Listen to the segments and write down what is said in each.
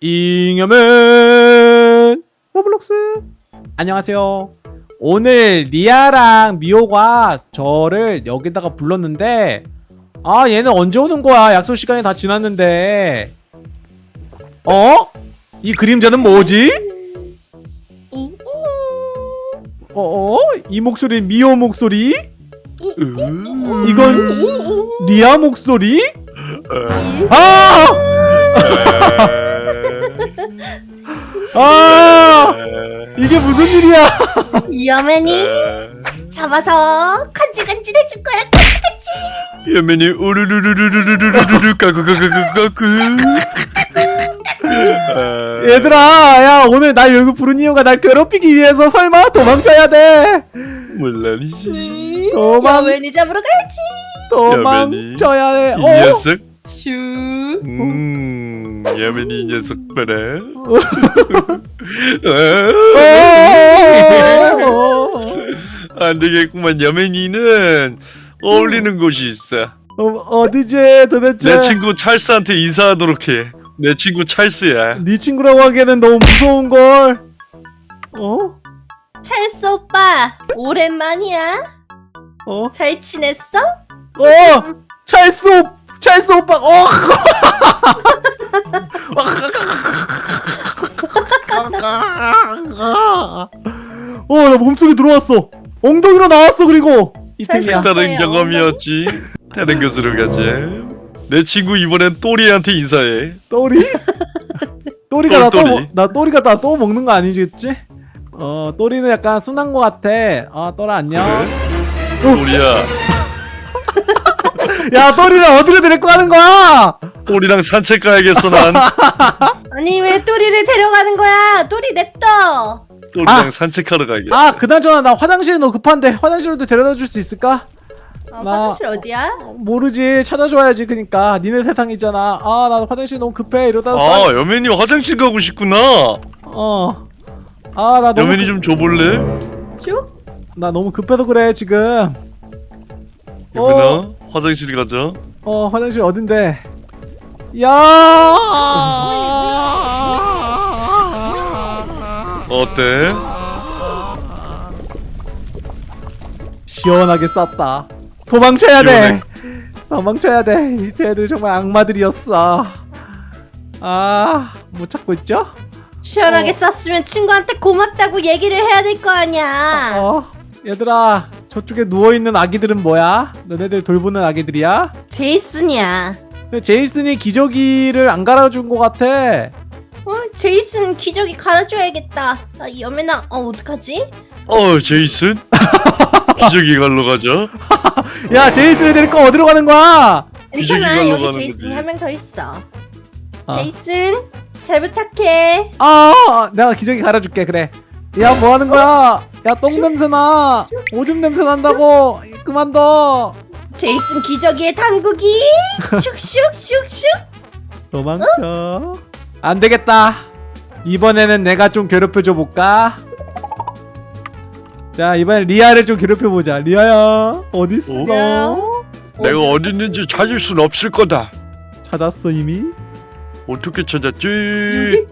잉여맨 로블록스 안녕하세요 오늘 리아랑 미호가 저를 여기다가 불렀는데 아 얘는 언제 오는 거야 약속 시간이 다 지났는데 어? 이 그림자는 뭐지? 어어? 이 목소리 미호 목소리? 이건 리아 목소리? 아! 아! 이게 무슨 일이야? 여맨이 잡아서 간질간질해줄 거야 간질간질 여맨이 우르르르르르르르르르 까꾸까꾸까꾸 얘들아, 야 오늘 날 여기 부른 이유가 날 괴롭히기 위해서 설마 도망쳐야 돼? 물론이지 도망, 여맨이 잡으러 가야지 도망쳐야 돼. 이 어? 녀석 슈음 여맨이 이 녀석 봐라 어? 안 되겠구만 여맨이는 어울리는 곳이 있어 어, 어디지 도대체? 내 친구 찰스한테 인사하도록 해 내 친구 찰스야 네 친구라고 하기에는 너무 무서운 걸. 어? 찰스 오빠 오랜만이야 어? 잘 지냈어? 어! 찰스 오, 찰스 오빠. 어! 어, 나 몸속에 들어왔어. 엉덩이로 나왔어 그리고 이템이야. 찰스. 다른 네, 경험이었지 다른 곳으로 가자 내 친구 이번엔 또리한테 인사해 또리? 또리가 나 또. 나 또리가 나 또 먹는 거 아니겠지? 어, 또리는 약간 순한 거 같아. 아, 또라 안녕. 또리야 야, 또리를 어디로 데리고 가는 거야? 또리랑 산책 가야겠어 난. 아니 왜 또리를 데려가는 거야? 또리 냅둬. 또리랑 아. 산책하러 가야겠어. 아, 그나저나 나 화장실이 너무 급한데 화장실로도 데려다 줄 수 있을까? 어, 나- 화장실 어디야? 모르지. 찾아줘야지 그니까. 니네 세상 있잖아. 아나 화장실 너무 급해. 이러다 아 여맨이 화장실 가고 싶구나. 어아 나 너무 여맨이 좀 줘볼래? 쭉? 나 너무 급해서 그래 지금. 여맨아 화장실 가자. 어 화장실 어딘데? 야! 어때? 시원하게 쌌다. 도망쳐야 돼! 시원해. 도망쳐야 돼. 쟤들 정말 악마들이었어. 아못 찾고 있죠? 시원하게 어. 썼으면 친구한테 고맙다고 얘기를 해야 될 거 아니야. 어 얘들아 저쪽에 누워있는 아기들은 뭐야 너네들 돌보는 아기들이야 제이슨이야 근데 제이슨이 기저귀를 안 갈아준 것 같아. 어? 제이슨 기저귀 갈아줘야겠다 아, 여맨아 어 어떡하지? 어 제이슨 기저귀 갈러 가자 야, 제이슨을 데리고 어디로 가는 거야? 기저귀 괜찮아 갈러 여기 가는 제이슨 거지. 한 명 더 있어 아. 제이슨 잘 부탁해 아, 내가 기저귀 갈아줄게. 그래. 야, 뭐 하는 거야? 야, 똥 냄새 나. 오줌 냄새 난다고. 그만둬. 제이슨 기저귀에 담그기 슉슉슉슉 도망쳐. 안 되겠다. 이번에는 내가 좀 괴롭혀줘 볼까? 자, 이번엔 리아를 좀 괴롭혀 보자. 리아야, 어디 있어? 어? 내가 어디 있는지 찾을 순 없을 거다 찾았어 이미. 어떻게 찾았지?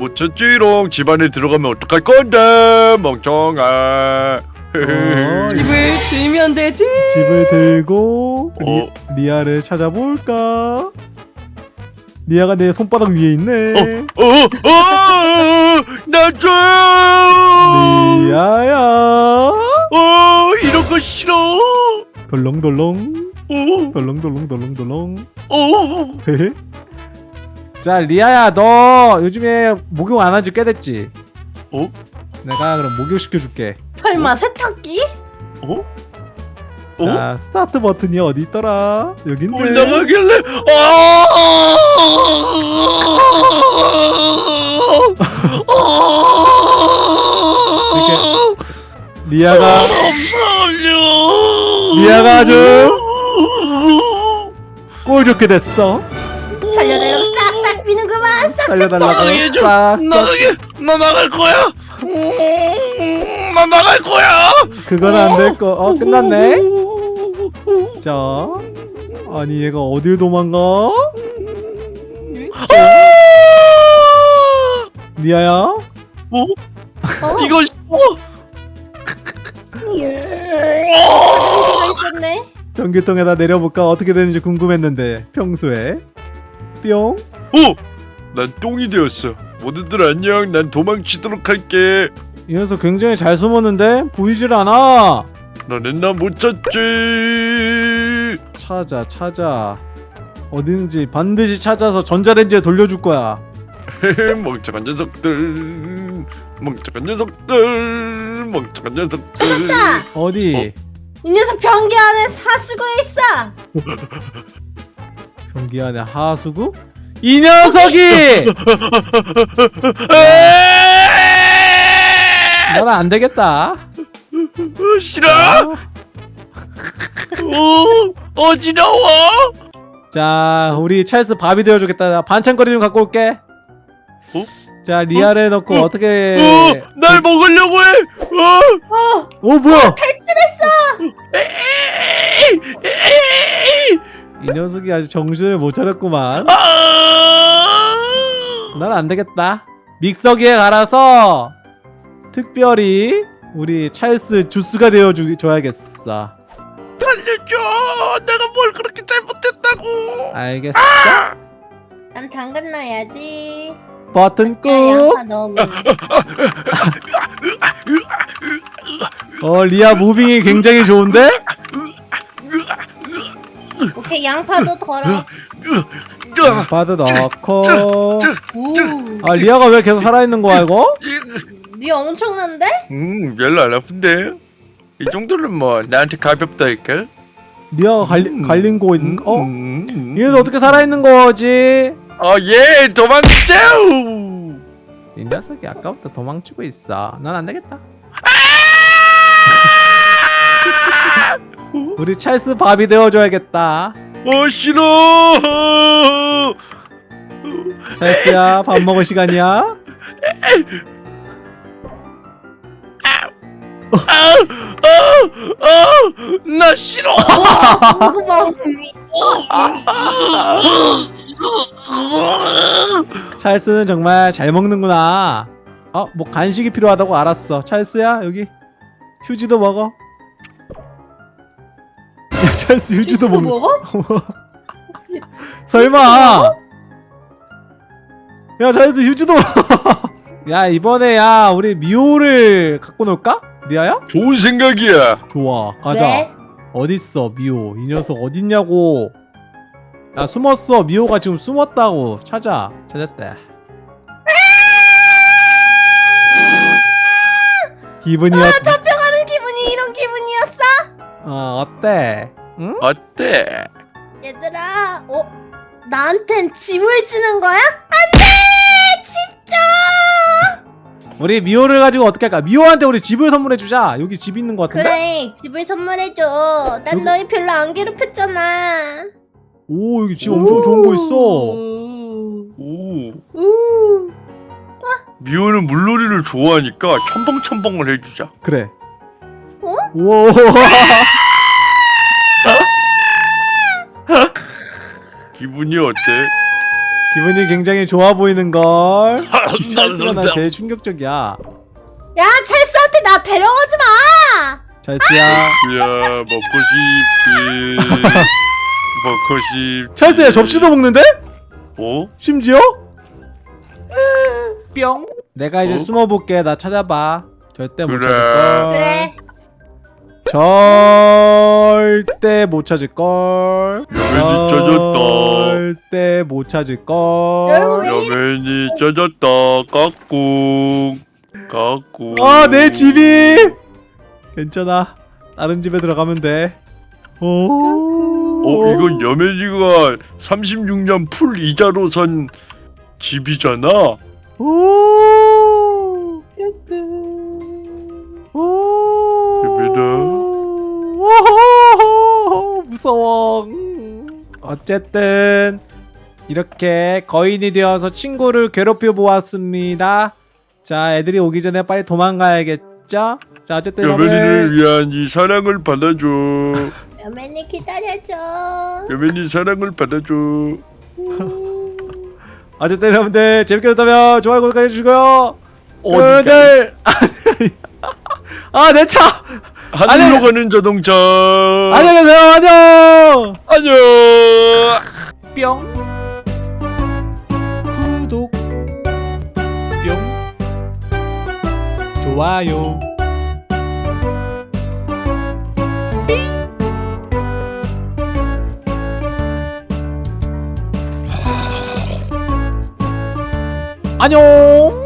못 찾지롱 집안에 들어가면 어떡할 건데 멍청아 어, 집을 들면 되지 집을 들고 리, 어. 리 아를 찾아볼까? 리아가 내 손바닥 위에 있네. 어? 어? 놔줘 리아야. 어 이런 거 싫어 덜렁덜렁. 어? 덜렁덜렁덜렁덜렁. 어? 자 리아야 너 요즘에 목욕 안한지꽤 됐지? 어? 내가 그럼 목욕 시켜줄게. 설마 세탁기? 어? 어? 자 스타트 버튼이 어디 있더라? 여긴데. 올라가길래 아! 리아가 사람 살려 리아가 아주 꼴 좋게 됐어. 살려달라고 싹싹 비는구만 싹 살려달라고 나가게 좀 싹싹 나가게 나 나갈 거야 음, 나 나갈 거야 그건 안 될 거. 어 끝났네. 자 아니 얘가 어딜 도망가? 어? 어? 이거 어? 가 있었네. 전기통에다 내려볼까 어떻게 되는지 궁금했는데 평소에 뿅 어? 난 똥이 되었어. 모두들 안녕. 난 도망치도록 할게. 이 녀석 굉장히 잘 숨었는데 보이질 않아 너는 나 못 찾지. 찾아 찾아 어딘지 반드시 찾아서 전자레인지에 돌려줄 거야 멍청한 녀석들. 멍청한 녀석들. 멍청한 녀석들. 찾았다. 어디 이 녀석 변기 안에 사수구에 있어. 경기 안에 하수구 이 녀석이 나는 안 되겠다 어, 싫어. 아, 오, 어지러워. 자 우리 찰스 밥이 되어주겠다 나 반찬거리 좀 갖고 올게 어? 자 리아를 넣고 어? 어? 떻게 어, 날 먹으려고 해. 어. 어, 오 뭐야 에이! 이 녀석이 아주 정신을 못 차렸구만 아! 난안 되겠다 믹서기에 갈아서 특별히 우리 찰스 주스가 되어줘야겠어 살려줘. 내가 뭘 그렇게 잘못했다고. 알겠어 난 당근 넣어야지. 버튼 야, 꾹 넣으면. 어 리아 무빙이 굉장히 좋은데? 양파도 덜어. 바드 넣고 오, 아 리아가 왜 계속 살아있는 거야 이거? 니 엄청난데? 음, 별로 안 아픈데. 이 정도는 뭐 나한테 가볍다니까. 리아가 갈리, 갈린 거 있는 거? 어? 음. 얘는 어떻게 살아있는 거지? 어, 예, 도망쳐. 이 녀석이 아까부터 도망치고 있어 난 안 되겠다 우리 찰스 밥이 되어줘야겠다 어, 싫어. 찰스야 밥 먹을 시간이야 아, 아, 아, 나 싫어. 찰스는 정말 잘 먹는구나 어? 뭐 간식이 필요하다고 알았어 찰스야 여기 휴지도 먹어 야 찰스 치즈도 먹는 먹어? 설마 야 찰스 먹어 야 이번에 야 우리 미호를 갖고 놀까? 리아야? 좋은 생각이야. 좋아 가자 네. 어딨어 미호 이 녀석 어딨냐고 야 숨었어 미호가 지금 숨었다고 찾아 찾았다 기분이 어, 잡혀가는 기분이 이런 기분이었어? 어 어때? 응? 어때? 얘들아, 어? 나한텐 집을 주는 거야? 안돼! 집 줘! 우리 미호를 가지고 어떻게 할까? 미호한테 우리 집을 선물해주자 여기 집 있는 것 같은데? 그래, 집을 선물해줘. 난 여기- 너희 별로 안 괴롭혔잖아. 오 여기 집 엄청 좋은 거 있어 오, 우. 미호는 물놀이를 좋아하니까 첨벙첨벙을 해주자. 그래 어? 우와 기분이 어때? 기분이 굉장히 좋아 보이는걸 이 찰스가 난 제일 충격적이야 야, 찰스한테 나 데려가지 마! 찰스야 야, 먹고 싶지. 먹고 싶지. 찰스야 접시도 먹는데? 어? 심지어? 뿅 내가 이제 어? 숨어볼게 나 찾아봐 절대 못 그래. 찾을걸 그래. 절대 못 찾을걸 여맨이 쪄졌다. 절대 못 찾을걸? 여맨이 쪄졌다. 까꿍. 까꿍. 아내 집이 괜찮아 다른 집에 들어가면 돼 오. 어, 이건 여맨이가 36년 풀 이자로 산 집이잖아. 오. 무서워. 음. 어쨌든 이렇게 거인이 되어서 친구를 괴롭혀 보았습니다. 자, 애들이 오기 전에 빨리 도망가야겠죠? 자, 어쨌든 여맨이를 위한 이 사랑을 받아줘. 여맨이 기다려줘. 여맨이 사랑을 받아줘. 음. 어쨌든 여러분들 재밌게 봤다면 좋아요 구독해 주시고요 어디가? 여러분들 아내 차 하늘로 아니- 가는 자동차. 안녕히 계세요. 안녕. 안녕. 뿅. 구독. 뿅. 좋아요. 안녕